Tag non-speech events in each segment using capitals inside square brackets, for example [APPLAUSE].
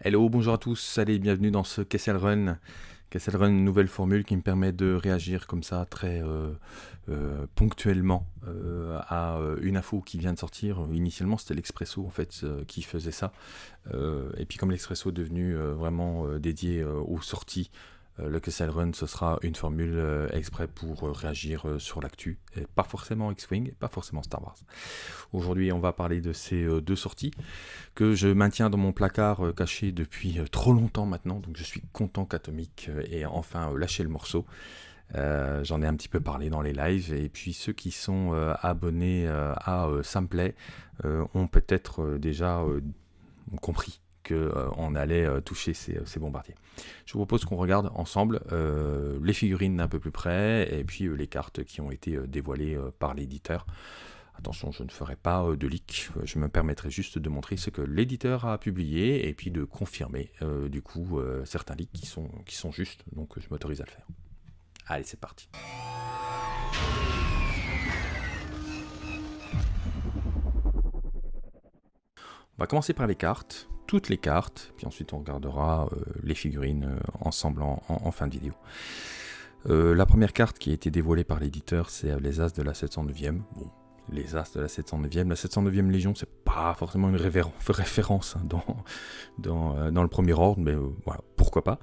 Hello, bonjour à tous, allez, bienvenue dans ce Kessel Run. Kessel Run, nouvelle formule qui me permet de réagir comme ça très euh, euh, ponctuellement euh, à une info qui vient de sortir. Initialement, c'était l'Expresso en fait qui faisait ça. et puis comme l'Expresso est devenu vraiment dédié aux sorties le Kessel Run, ce sera une formule euh, exprès pour euh, réagir sur l'actu, pas forcément X-Wing, pas forcément Star Wars. Aujourd'hui, on va parler de ces deux sorties que je maintiens dans mon placard caché depuis trop longtemps maintenant, donc je suis content qu'Atomic ait enfin lâché le morceau. J'en ai un petit peu parlé dans les lives, et puis ceux qui sont abonnés à Samplay ont peut-être déjà compris qu'on euh, allait euh, toucher euh, ces, bombardiers. Je vous propose qu'on regarde ensemble les figurines d'un peu plus près et puis les cartes qui ont été dévoilées par l'éditeur. Attention, je ne ferai pas de leak, je me permettrai juste de montrer ce que l'éditeur a publié et puis de confirmer du coup certains leaks qui sont, qui sont justes, donc je m'autorise à le faire. Allez, c'est parti. On va commencer par les cartes toutes les cartes, puis ensuite on regardera euh, les figurines euh, ensemble en, fin de vidéo. Euh, la première carte qui a été dévoilée par l'éditeur, c'est les As de la 709e. Bon, les As de la 709e. La 709e Légion, c'est pas forcément une [LAUGHS] référence hein, dans, dans, dans, le premier ordre, mais voilà, pourquoi pas.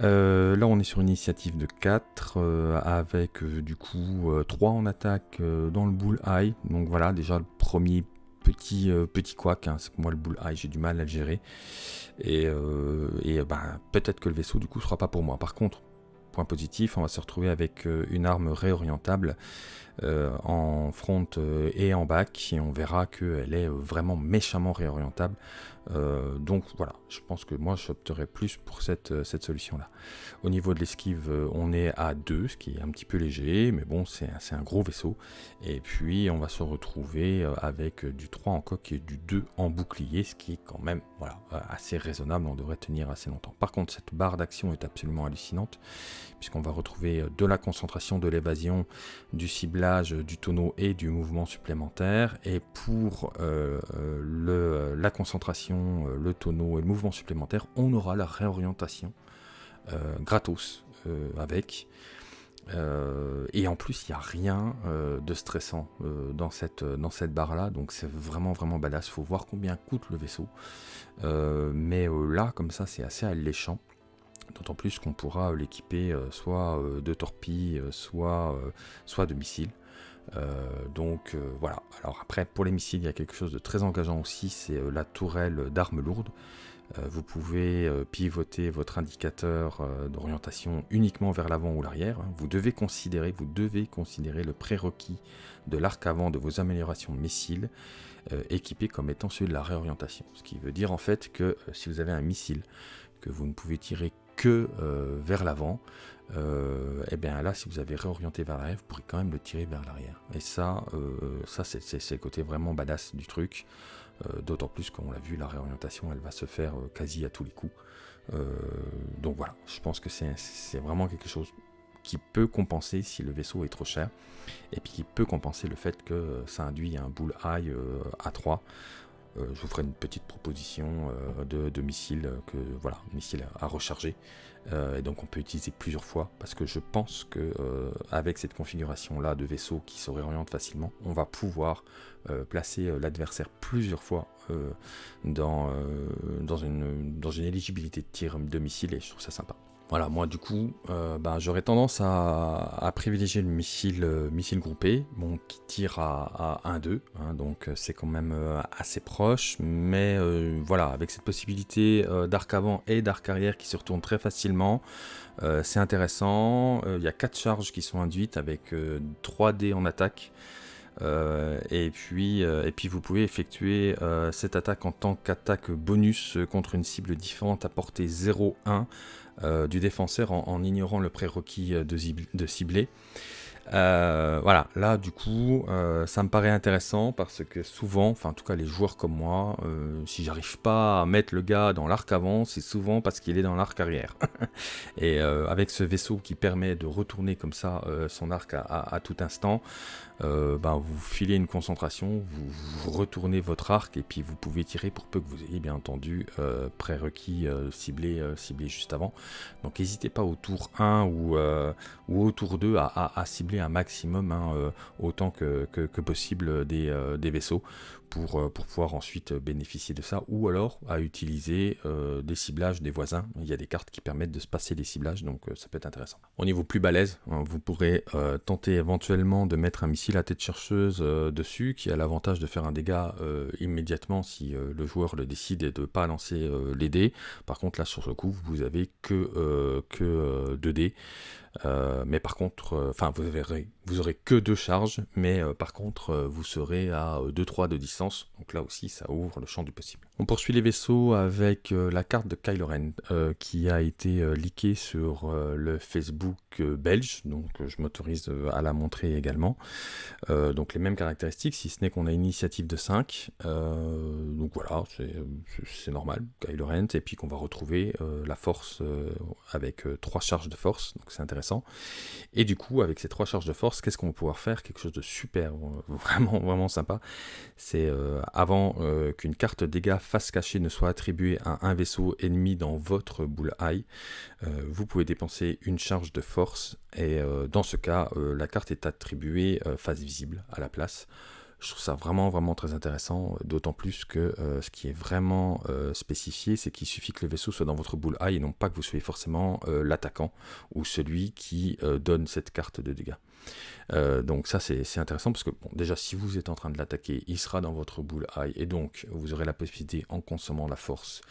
là, on est sur une initiative de 4, avec du coup 3 en attaque dans le bull eye. Donc voilà, déjà le premier petit, euh, petit couac, hein, c'est que moi le bull j'ai du mal à le gérer. Et, euh, et bah, peut-être que le vaisseau du coup sera pas pour moi. Par contre, point positif, on va se retrouver avec euh, une arme réorientable en front et en back et on verra qu'elle est vraiment méchamment réorientable euh, donc voilà, je pense que moi j'opterais plus pour cette, euh, solution-là. Au niveau de l'esquive, euh, on est à 2, ce qui est un petit peu léger, mais bon, c'est un gros vaisseau. Et puis on va se retrouver avec du 3 en coque et du 2 en bouclier, ce qui est quand même voilà, assez raisonnable, on devrait tenir assez longtemps. Par contre, cette barre d'action est absolument hallucinante, puisqu'on va retrouver de la concentration, de l'évasion, du ciblage, du tonneau et du mouvement supplémentaire. Et pour le, la concentration, euh, le tonneau et le mouvement supplémentaire, on aura la réorientation euh, gratos euh, avec. et en plus, il n'y a rien de stressant dans cette, dans cette barre-là, donc c'est vraiment vraiment badass. Faut voir combien coûte le vaisseau. mais là, comme ça, c'est assez alléchant. D'autant plus qu'on pourra l'équiper soit de torpilles, soit, soit de missiles. Euh, donc euh, voilà. Alors après, pour les missiles, il y a quelque chose de très engageant aussi, c'est euh, la tourelle d'armes lourdes. vous pouvez pivoter votre indicateur d'orientation uniquement vers l'avant ou l'arrière. Hein. Vous devez considérer, vous devez considérer le prérequis de l'arc avant de vos améliorations de missiles équipé comme étant celui de la réorientation. Ce qui veut dire en fait que si vous avez un missile que vous ne pouvez tirer que vers l'avant, et euh, eh bien là, si vous avez réorienté vers l'arrière, vous pourrez quand même le tirer vers l'arrière. Et ça, euh, ça c'est le côté vraiment badass du truc. Euh, d'autant plus qu'on l'a vu, la réorientation, elle va se faire quasi à tous les coups. donc voilà, je pense que c'est vraiment quelque chose qui peut compenser si le vaisseau est trop cher, et puis qui peut compenser le fait que ça induit un bull high à 3 je vous ferai une petite proposition de, de, missiles que voilà, missiles à recharger euh, et donc on peut utiliser plusieurs fois parce que je pense que euh, avec cette configuration là de vaisseau qui se réoriente facilement, on va pouvoir euh, placer l'adversaire plusieurs fois dans, dans, une, dans une éligibilité de tir de missile et je trouve ça sympa. Voilà, moi du coup, euh, bah, j'aurais tendance à, privilégier le missile, euh, missile groupé, bon, qui tire à, 1-2, hein, donc euh, c'est quand même assez proche, mais voilà, avec cette possibilité d'arc avant et d'arc arrière qui se retournent très facilement, c'est intéressant, il y a 4 charges qui sont induites avec 3 dés en attaque, et, puis, et puis vous pouvez effectuer cette attaque en tant qu'attaque bonus contre une cible différente à portée 0-1 euh, du défenseur en, ignorant le prérequis euh, de cibler. Euh, voilà, là du coup, euh, ça me paraît intéressant parce que souvent, enfin en tout cas les joueurs comme moi, euh, si j'arrive pas à mettre le gars dans l'arc avant, c'est souvent parce qu'il est dans l'arc arrière. [LAUGHS] Et avec ce vaisseau qui permet de retourner comme ça son arc à, tout instant, ben, vous filez une concentration, vous, retournez votre arc et puis vous pouvez tirer pour peu que vous ayez bien entendu prérequis ciblé, ciblé juste avant. Donc n'hésitez pas au tour 1 ou, ou au tour 2 à cibler un maximum, hein, euh, autant que, possible, des, euh, des vaisseaux pour, euh, pour, pouvoir ensuite bénéficier de ça, ou alors à utiliser des ciblages des voisins. Il y a des cartes qui permettent de se passer des ciblages, donc ça peut être intéressant. Au niveau plus balèze, hein, vous pourrez tenter éventuellement de mettre un missile à tête chercheuse dessus, qui a l'avantage de faire un dégât immédiatement si le joueur le décide de ne pas lancer les dés. Par contre, là sur le coup, vous avez que, que 2 dés. Euh, mais par contre, euh, enfin, vous, verrez, vous aurez que deux charges, mais euh, par contre, vous serez à 2-3 de distance. Donc là aussi, ça ouvre le champ du possible. On poursuit les vaisseaux avec la carte de Kylo Ren, qui a été leakée sur le Facebook belge. Donc je m'autorise à la montrer également. donc les mêmes caractéristiques, si ce n'est qu'on a une initiative de 5. donc voilà, c'est normal, Kylo Ren. Et puis qu'on va retrouver la force avec trois charges de force. Donc c'est intéressant et du coup, avec ces trois charges de force, qu'est-ce qu'on va pouvoir faire? Quelque chose de super, euh, vraiment, vraiment sympa. C'est euh, avant euh, qu'une carte dégâts face cachée ne soit attribuée à un vaisseau ennemi dans votre boule eye, vous pouvez dépenser une charge de force. Et dans ce cas, la carte est attribuée face visible à la place. Je trouve ça vraiment, vraiment très intéressant, d'autant plus que euh, ce qui est vraiment euh, spécifié, c'est qu'il suffit que le vaisseau soit dans votre boule eye et non pas que vous soyez forcément euh, l'attaquant ou celui qui donne cette carte de dégâts. Donc ça c'est intéressant parce que bon, déjà si vous êtes en train de l'attaquer, il sera dans votre boule eye et donc vous aurez la possibilité en consommant la force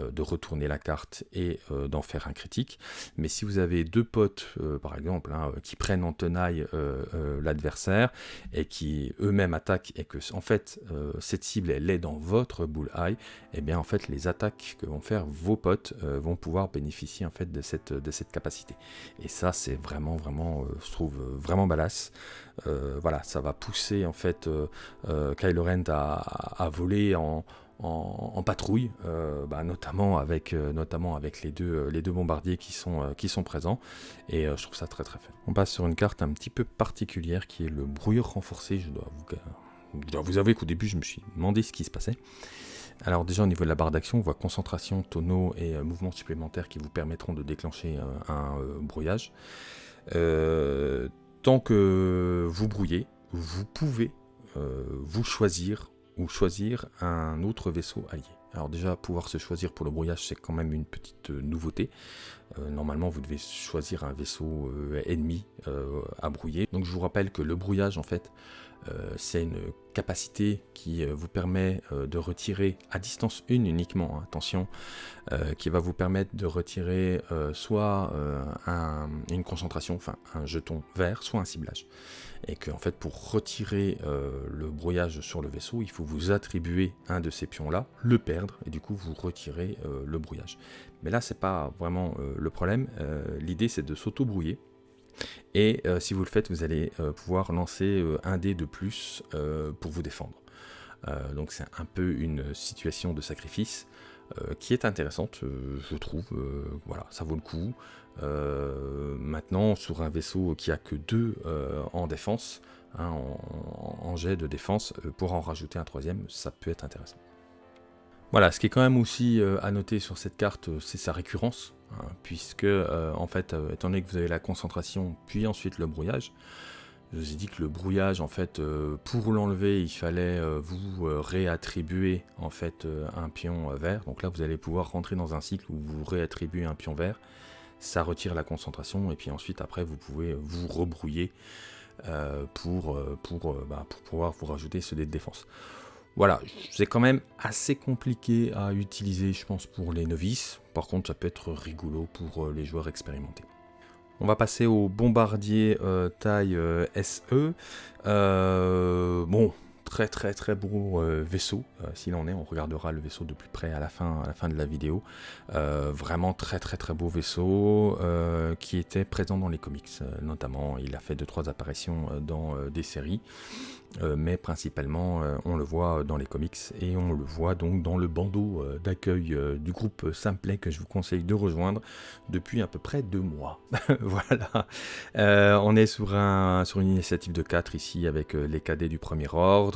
euh, de retourner la carte et euh, d'en faire un critique. Mais si vous avez deux potes, euh, par exemple, hein, qui prennent en tenaille l'adversaire et qui eux-mêmes attaquent et que en fait cette cible elle est dans votre bullseye, et eh bien en fait les attaques que vont faire vos potes vont pouvoir bénéficier en fait de cette, de cette capacité. Et ça c'est vraiment vraiment, je trouve vraiment balasse. voilà, ça va pousser en fait Kylo Ren à, voler en patrouille, euh, bah, notamment, avec, euh, notamment avec les deux, euh, les deux bombardiers qui sont, qui sont présents. Et je trouve ça très très fun. On passe sur une carte un petit peu particulière qui est le brouilleur renforcé. Je dois vous, avouer qu'au début je me suis demandé ce qui se passait. Alors déjà au niveau de la barre d'action, on voit concentration, tonneau et mouvements supplémentaires qui vous permettront de déclencher un brouillage. Tant que vous brouillez, vous pouvez vous choisir ou choisir un autre vaisseau allié. Alors déjà, pouvoir se choisir pour le brouillage, c'est quand même une petite euh, nouveauté. Euh, normalement, vous devez choisir un vaisseau euh, ennemi à brouiller. Donc je vous rappelle que le brouillage, en fait, c'est une capacité qui vous permet de retirer à distance 1 uniquement, hein, attention, qui va vous permettre de retirer soit une concentration, enfin un jeton vert, soit un ciblage et que en fait pour retirer euh, le brouillage sur le vaisseau, il faut vous attribuer un de ces pions-là, le perdre, et du coup vous retirez euh, le brouillage. Mais là, c'est pas vraiment euh, le problème. L'idée, c'est de s'auto-brouiller. Et si vous le faites, vous allez pouvoir lancer un dé de plus pour vous défendre. donc c'est un peu une situation de sacrifice. qui est intéressante, je trouve. voilà, ça vaut le coup. Euh, maintenant, sur un vaisseau qui a que deux euh, en défense, hein, en, jet de défense, euh, pour en rajouter un troisième, ça peut être intéressant. Voilà, ce qui est quand même aussi à noter sur cette carte, c'est sa récurrence, hein, puisque en fait, étant donné que vous avez la concentration, puis ensuite le brouillage, je vous ai dit que le brouillage, en fait, pour l'enlever, il fallait vous réattribuer en fait un pion vert. Donc là, vous allez pouvoir rentrer dans un cycle où vous réattribuez un pion vert ça retire la concentration et puis ensuite après vous pouvez vous rebrouiller euh, pour, euh, pour, euh, bah, pour pouvoir vous rajouter ce dé de défense. Voilà, c'est quand même assez compliqué à utiliser je pense pour les novices, par contre ça peut être rigolo pour les joueurs expérimentés. On va passer au bombardier taille SE. bon, très très très beau vaisseau, s'il en est, on regardera le vaisseau de plus près à la fin, de la vidéo. vraiment très très très beau vaisseau qui était présent dans les comics, notamment il a fait 2-3 apparitions dans des séries. Euh, mais principalement euh, on le voit dans les comics et on le voit donc dans le bandeau euh, d'accueil du groupe Simplet que je vous conseille de rejoindre depuis à peu près deux mois. [LAUGHS] voilà, on est sur, sur une initiative de 4 ici avec les cadets du premier ordre.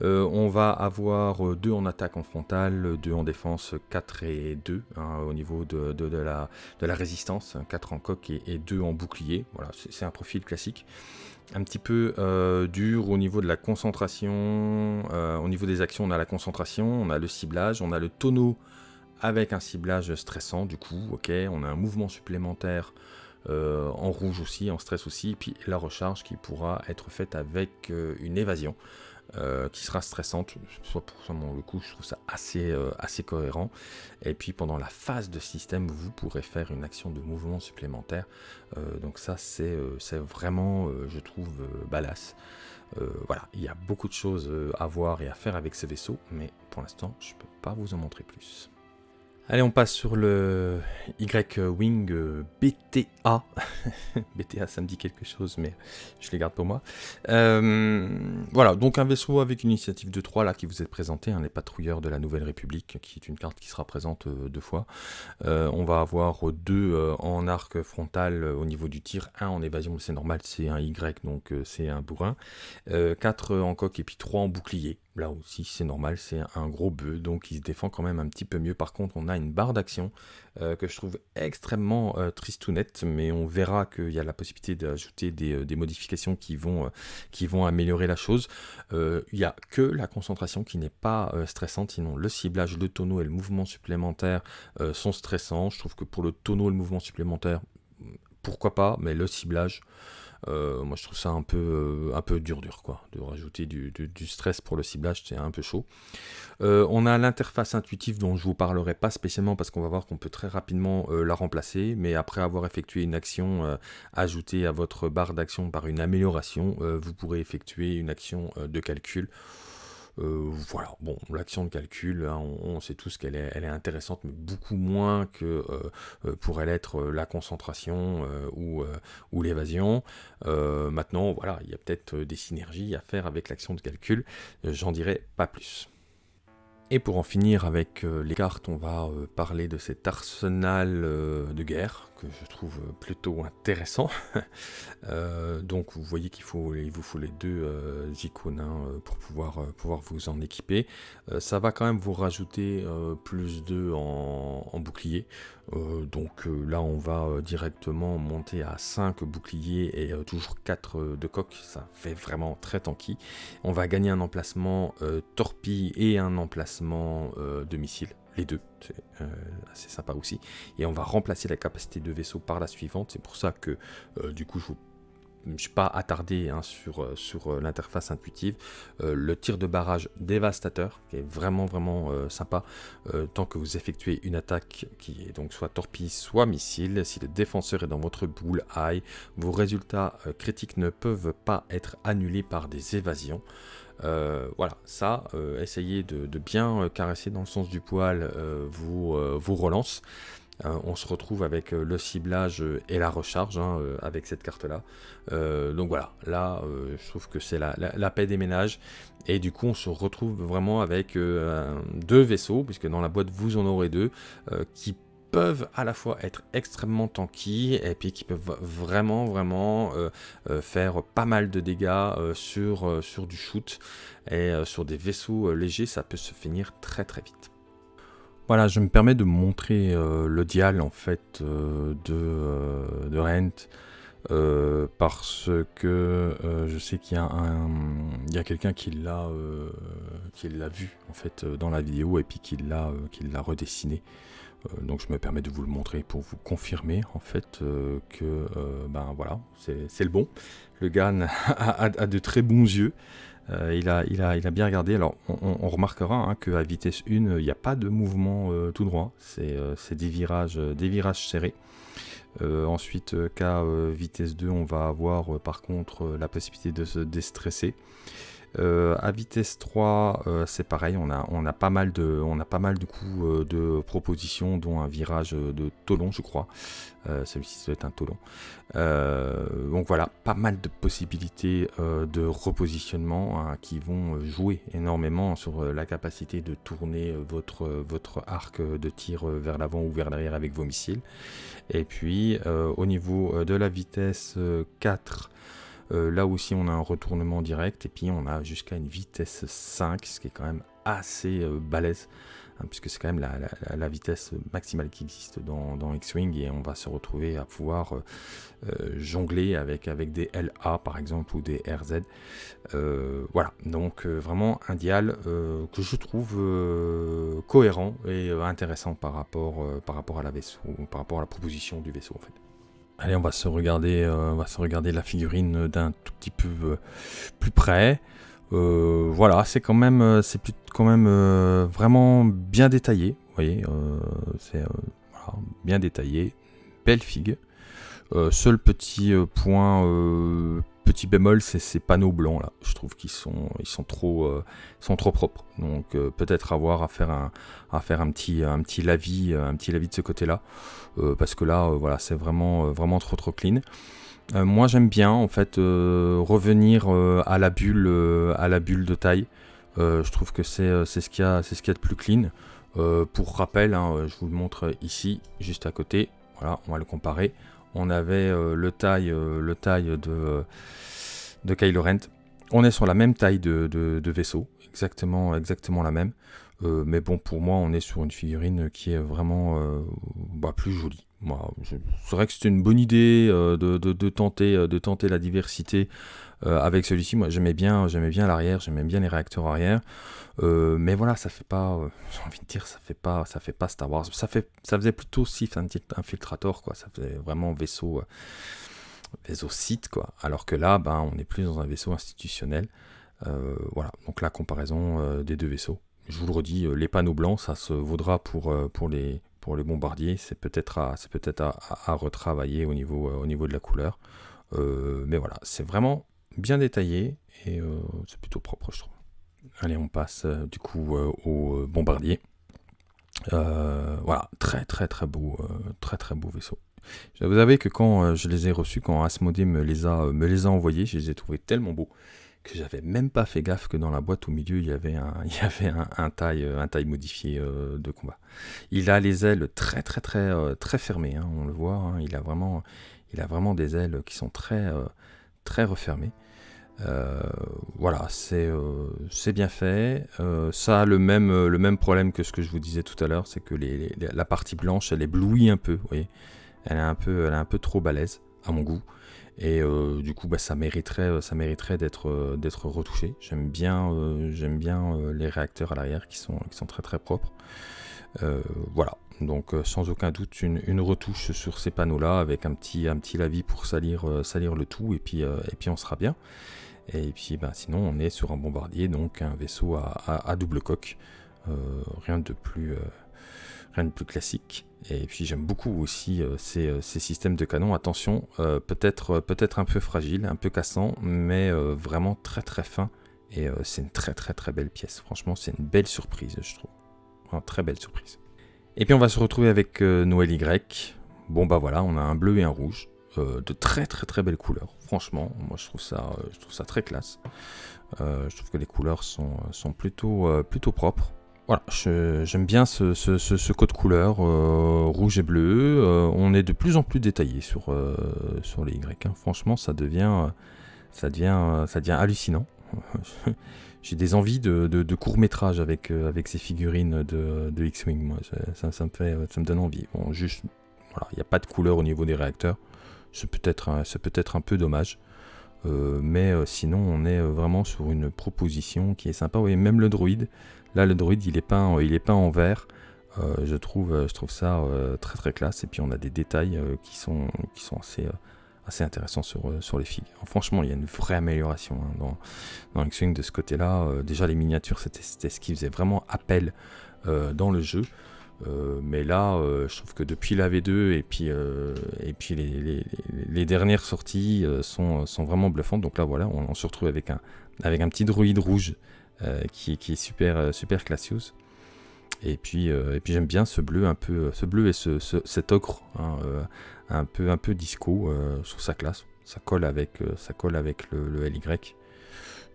On va avoir deux en attaque en frontale, deux en défense, 4 et 2 hein, au niveau de, la, de, la, résistance, 4 en coque et, et 2 en bouclier. Voilà, c'est un profil classique un petit peu euh, dur au niveau de la concentration. Euh, au niveau des actions, on a la concentration, on a le ciblage, on a le tonneau avec un ciblage stressant du coup, ok, on a un mouvement supplémentaire euh, en rouge aussi, en stress aussi, puis la recharge qui pourra être faite avec une évasion. Euh, qui sera stressante. Soit pour le coup, je trouve ça assez, euh, assez cohérent. Et puis pendant la phase de système, vous pourrez faire une action de mouvement supplémentaire. Euh, donc ça, c'est vraiment, je trouve, balasse. voilà, il y a beaucoup de choses à voir et à faire avec ce vaisseau, mais pour l'instant, je ne peux pas vous en montrer plus. Allez, on passe sur le Y-Wing euh, BTA. [LAUGHS] BTA, ça me dit quelque chose, mais je les garde pour moi. Euh, voilà, donc un vaisseau avec une initiative de 3 là qui vous est présenté, hein, les patrouilleurs de la Nouvelle République, qui est une carte qui sera présente euh, deux fois. on va avoir deux en arc frontal au niveau du tir, un en évasion, c'est normal, c'est un Y, donc c'est un bourrin. 4 en coque et puis 3 en bouclier. Là aussi, c'est normal, c'est un gros bœuf, donc il se défend quand même un petit peu mieux. Par contre, on a une barre d'action euh, que je trouve extrêmement euh, tristounette, mais on verra qu'il y a la possibilité d'ajouter des, euh, modifications qui vont, qui vont améliorer la chose. il n'y a que la concentration qui n'est pas stressante, sinon le ciblage, le tonneau et le mouvement supplémentaire sont stressants. Je trouve que pour le tonneau et le mouvement supplémentaire, pourquoi pas, mais le ciblage... Euh, moi, je trouve ça un peu, euh, un peu dur, dur, quoi. De rajouter du, stress pour le ciblage, c'est un peu chaud. Euh, on a l'interface intuitive dont je vous parlerai pas spécialement parce qu'on va voir qu'on peut très rapidement la remplacer, mais après avoir effectué une action ajoutée à votre barre d'action par une amélioration, vous pourrez effectuer une action de calcul euh, voilà, bon, l'action de calcul, hein, on, sait tous qu'elle est, intéressante, mais beaucoup moins que euh, euh, pourrait l'être la concentration ou, ou l'évasion. maintenant, voilà, il y a peut-être des synergies à faire avec l'action de calcul, j'en dirai pas plus. Et pour en finir avec les cartes, on va parler de cet arsenal de guerre que je trouve plutôt intéressant. [LAUGHS] Euh, donc vous voyez qu'il faut, il vous faut les deux euh, icônes hein, euh, pour pouvoir, pouvoir vous en équiper. ça va quand même vous rajouter plus 2 en, bouclier. donc là on va directement monter à 5 boucliers et toujours 4 de coque. Ça fait vraiment très tanky. On va gagner un emplacement torpille et un emplacement de missile les deux, c'est euh, assez sympa aussi. Et on va remplacer la capacité de vaisseau par la suivante, c'est pour ça que euh, du coup je ne suis pas attardé hein, sur, euh, l'interface intuitive. le tir de barrage dévastateur, qui est vraiment vraiment sympa, tant que vous effectuez une attaque qui est donc soit torpille, soit missile. Si le défenseur est dans votre boule high, vos résultats critiques ne peuvent pas être annulés par des évasions. Euh, voilà, ça, euh, essayez de, bien euh, caresser dans le sens du poil vos, relances. on se retrouve avec le ciblage et la recharge hein, avec cette carte là. donc voilà, là je trouve que c'est la, paix des ménages. Et du coup on se retrouve vraiment avec deux vaisseaux, puisque dans la boîte vous en aurez deux, qui peuvent à la fois être extrêmement tanky et puis qui peuvent vraiment vraiment euh, euh, faire pas mal de dégâts euh, sur, sur du shoot et sur des vaisseaux légers ça peut se finir très très vite. Voilà, je me permets de montrer le dial en fait de, de Rent parce que je sais qu'il y a, un, a quelqu'un qui l'a qui l'a vu en fait dans la vidéo et puis qui l'a qui l'a redessiné. Euh, donc je me permets de vous le montrer pour vous confirmer en fait euh, que euh, ben voilà, c'est le bon. Le gars [LAUGHS] a, de très bons yeux. il, a, il, a, il, a, bien regardé. Alors, on, remarquera hein, qu'à vitesse 1, il n'y a pas de mouvement tout droit. C'est des virages, des virages serrés. ensuite, qu'à vitesse 2, on va avoir par contre la possibilité de se déstresser. À vitesse 3, c'est pareil, on a, pas mal de, on a pas mal de coups de propositions, dont un virage de Tolon, je crois. Celui-ci doit être un Tolon. donc voilà, pas mal de possibilités de repositionnement hein, qui vont jouer énormément sur la capacité de tourner votre, votre arc de tir vers l'avant ou vers l'arrière avec vos missiles. Et puis au niveau de la vitesse 4, euh, là aussi, on a un retournement direct et puis on a jusqu'à une vitesse 5, ce qui est quand même assez euh, balèze, hein, puisque c'est quand même la, vitesse maximale qui existe dans, X-Wing et on va se retrouver à pouvoir euh, jongler avec, avec des LA par exemple ou des RZ. voilà, donc vraiment un dial que je trouve cohérent et intéressant par rapport, à la vaisseau, par rapport à la proposition du vaisseau en fait. Allez, on va se regarder, euh, on va se regarder la figurine d'un tout petit peu euh, plus près. Euh, voilà, c'est quand même, c'est quand même vraiment bien détaillé. Vous voyez, c'est bien détaillé, belle figue. seul petit point petit bémol, c'est ces panneaux blancs là. Je trouve qu'ils sont, ils sont trop, euh, sont trop propres. Donc euh, peut-être avoir à faire un, à faire un petit, un petit lavis, un petit lavis de ce côté-là, euh, parce que là, voilà, c'est vraiment, vraiment trop, trop clean. moi, j'aime bien en fait revenir à la bulle, à la bulle de taille. je trouve que c'est, ce qu'il y a, c'est ce qu'il de plus clean. pour rappel, hein, je vous le montre ici, juste à côté. Voilà, on va le comparer on avait euh, le taille, euh, le taille de, de Kylo Ren. On est sur la même taille de, vaisseau, exactement, exactement la même. Euh, mais bon, pour moi, on est sur une figurine qui est vraiment bah, plus jolie. Moi, c'est vrai que c'était une bonne idée de, tenter, de tenter la diversité avec celui-ci. Moi, j'aimais bien, j'aimais bien l'arrière, j'aimais bien les réacteurs arrière. Euh, mais voilà, ça fait pas, euh, [LAUGHS] j'ai envie de dire, ça fait pas, ça fait pas Star Wars. Ça fait, ça faisait plutôt Sith Infiltrator, quoi. Ça faisait vraiment vaisseau, euh, vaisseau site, quoi. Alors que là, ben, on est plus dans un vaisseau institutionnel. voilà, donc la comparaison des deux vaisseaux. Je vous le redis, les panneaux blancs, ça se vaudra pour, pour, les, bombardiers. C'est peut-être à, retravailler au niveau, au niveau de la couleur. mais voilà, c'est vraiment bien détaillé et c'est plutôt propre, je trouve. Allez, on passe euh, du coup euh, au euh, bombardier. voilà, très très très beau, très très beau vaisseau. Vous savez que quand je les ai reçus, quand Asmodée me les a envoyés, je les ai trouvés tellement beaux que j'avais même pas fait gaffe que dans la boîte au milieu il y avait un, [LAUGHS] il y avait un, taille, un taille modifié de combat. Il a les ailes très très très très fermées, hein, on le voit. Hein. il a vraiment, il a vraiment des ailes qui sont très très refermées. Euh, voilà, euh, c'est bien fait. Euh, ça a le même, le même problème que ce que je vous disais tout à l'heure, c'est que les, la partie blanche, elle éblouit un peu, vous voyez. Elle est un peu, elle est un peu trop balèze, à mon goût. Et du coup, bah, ça mériterait, ça mériterait d'être d'être retouché. J'aime bien, j'aime bien les réacteurs à l'arrière qui sont, qui sont très très propres. voilà, donc sans aucun doute une, retouche sur ces panneaux-là avec un petit, un petit lavis pour salir, salir le tout et puis, et puis on sera bien. Et puis bah, sinon on est sur un bombardier, donc un vaisseau à, double coque. Euh, rien, de plus, euh, rien de plus classique. Et puis j'aime beaucoup aussi euh, ces, systèmes de canon. Attention, peut-être peut un peu fragile, un peu cassant, mais vraiment très très fin. Et c'est une très très très belle pièce. Franchement, c'est une belle surprise, je trouve. Une très belle surprise. Et puis on va se retrouver avec Noël Y. Bon bah voilà, on a un bleu et un rouge. Euh, de très très très belles couleurs. Franchement, moi je trouve ça, euh, je trouve ça très classe. Euh, je trouve que les couleurs sont, sont plutôt, plutôt propres. Voilà, j'aime bien ce, code couleur rouge et bleu. on est de plus en plus détaillé sur, sur les Y. Hein. Franchement, ça devient, ça, devient, ça devient hallucinant. [LAUGHS] J'ai des envies de, de, court métrage avec, ces figurines de, de X-Wing. Ça, me donne envie. Bon, juste, voilà, il n'y a pas de couleur au niveau des réacteurs. C'est peut-être un, peut un peu dommage. Euh, mais euh, sinon, on est euh, vraiment sur une proposition qui est sympa. Oui, même le droïde, là, le droïde, il est peint, il est peint en vert. je, trouve, je trouve ça très très classe. Et puis, on a des détails qui, sont, qui sont assez, assez intéressants sur, sur les figues. franchement, il y a une vraie amélioration hein, dans, dans X-Wing de ce côté-là. déjà, les miniatures, c'était ce qui faisait vraiment appel dans le jeu. mais là, je trouve que depuis la V2 et puis, et puis les, dernières sorties sont, sont, vraiment bluffantes. Donc là, voilà, on, se retrouve avec un, avec un petit druide rouge qui, qui, est super, super classios. Et puis, et puis j'aime bien ce bleu un peu, ce bleu et ce, cet ocre hein, un peu, un peu disco sur sa classe. Ça colle avec, ça colle avec le, le LY.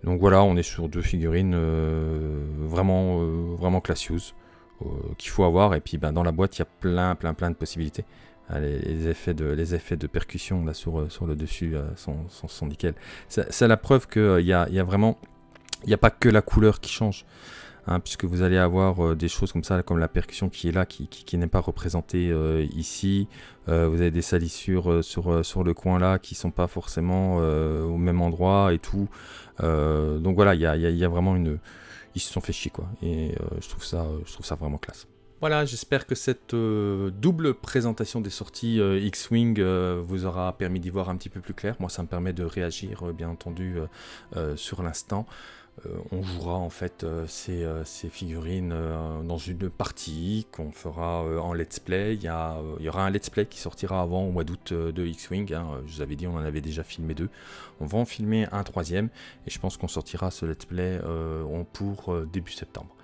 Donc voilà, on est sur deux figurines euh, vraiment, euh, vraiment classieuses euh, qu'il faut avoir. Et puis ben, dans la boîte, il y a plein, plein, plein de possibilités. Ah, les, effets, de, les effets de percussion là, sur, sur le dessus sont, sont, nickel. C'est la preuve qu'il y, a, y a vraiment... Il n'y a pas que la couleur qui change. Hein, puisque vous allez avoir euh, des choses comme ça, comme la percussion qui est là, qui, n'est pas représentée euh, ici. Euh, vous avez des salissures sur, le coin là qui sont pas forcément au même endroit et tout. donc voilà, il y a, vraiment une... Ils se sont fait chier quoi. Et je, trouve ça, je trouve ça vraiment classe. Voilà, j'espère que cette double présentation des sorties X-Wing vous aura permis d'y voir un petit peu plus clair. Moi, ça me permet de réagir, bien entendu, sur l'instant. Euh, on jouera en fait euh, ces, euh, figurines dans une partie qu'on fera en let's play. Il y, il y, aura un let's play qui sortira avant au mois d'août de X-Wing. Hein. Je vous avais dit, on en avait déjà filmé deux. On va en filmer un troisième et je pense qu'on sortira ce let's play pour début septembre.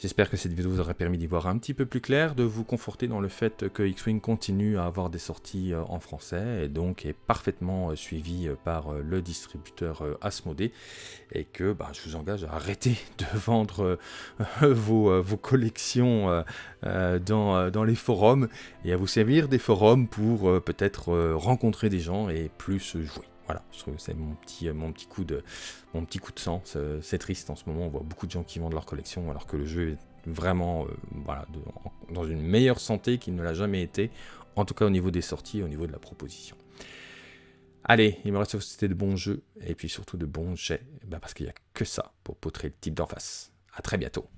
J'espère que cette vidéo vous aura permis d'y voir un petit peu plus clair, de vous conforter dans le fait que X-Wing continue à avoir des sorties euh, en français et donc est parfaitement euh, suivi euh, par le distributeur Asmodée et que bah, je vous engage à arrêter [LAUGHS] de vendre [LAUGHS] vos, collections dans, dans, les forums et à vous servir des forums pour peut-être rencontrer des gens et plus jouer. Voilà, je trouve que c'est mon petit, mon, petit coup de, mon sang. C'est triste en ce moment, on voit beaucoup de gens qui vendent leur collection alors que le jeu est vraiment euh, dans une meilleure santé qu'il ne l'a jamais été, en tout cas au niveau des sorties au niveau de la proposition. Allez, il me reste c'était de bons jeux et puis surtout de bons jets, bah, parce qu'il n'y a que ça pour potrer le type d'en face. A très bientôt